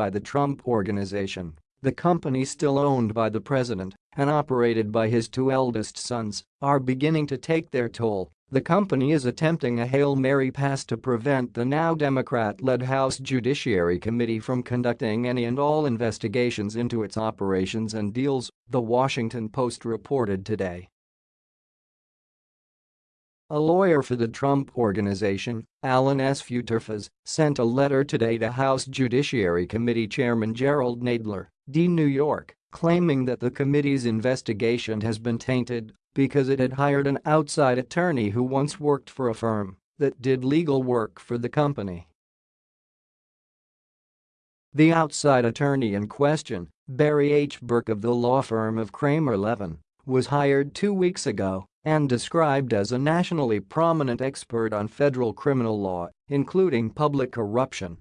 by the Trump Organization, the company still owned by the president and operated by his two eldest sons, are beginning to take their toll. The company is attempting a Hail Mary pass to prevent the now Democrat-led House Judiciary Committee from conducting any and all investigations into its operations and deals, The Washington Post reported today. A lawyer for the Trump Organization, Alan S. Futerfas, sent a letter today to House Judiciary Committee Chairman Jerrold Nadler, D. New York, claiming that the committee's investigation has been tainted because it had hired an outside attorney who once worked for a firm that did legal work for the company. The outside attorney in question, Barry H. Berke of the law firm of Kramer Levin, was hired two weeks ago and described as a nationally prominent expert on federal criminal law, including public corruption.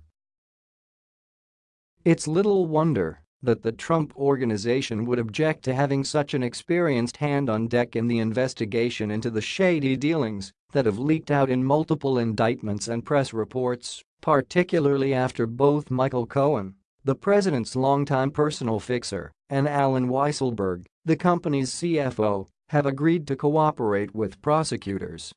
It's little wonder that the Trump Organization would object to having such an experienced hand on deck in the investigation into the shady dealings that have leaked out in multiple indictments and press reports, particularly after both Michael Cohen, the president's longtime personal fixer, and Allen Weisselberg, the company's CFO, have agreed to cooperate with prosecutors.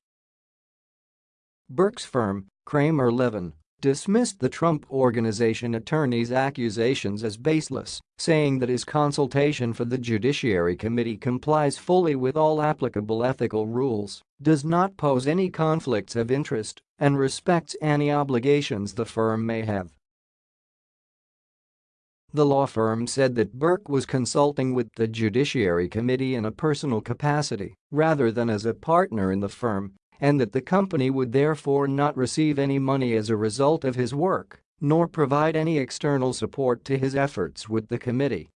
Berke's firm, Kramer Levin, dismissed the Trump Organization attorney's accusations as baseless, saying that his consultation for the Judiciary Committee complies fully with all applicable ethical rules, does not pose any conflicts of interest, and respects any obligations the firm may have. The law firm said that Berke was consulting with the Judiciary Committee in a personal capacity rather than as a partner in the firm and that the company would therefore not receive any money as a result of his work nor provide any external support to his efforts with the committee.